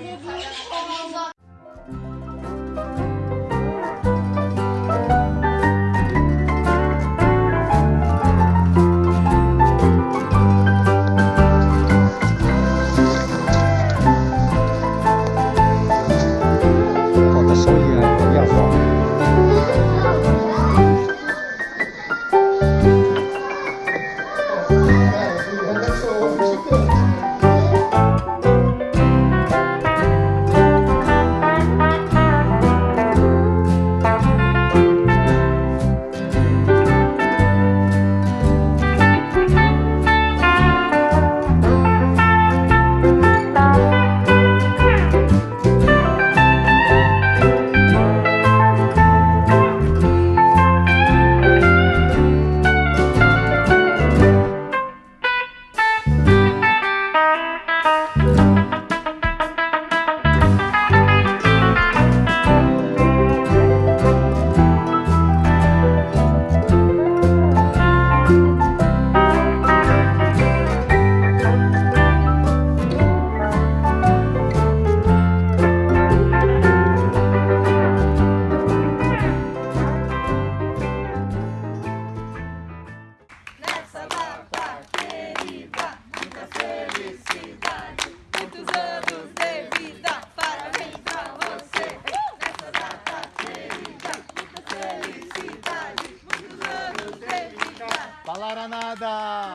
你不要哭。Falaram nada!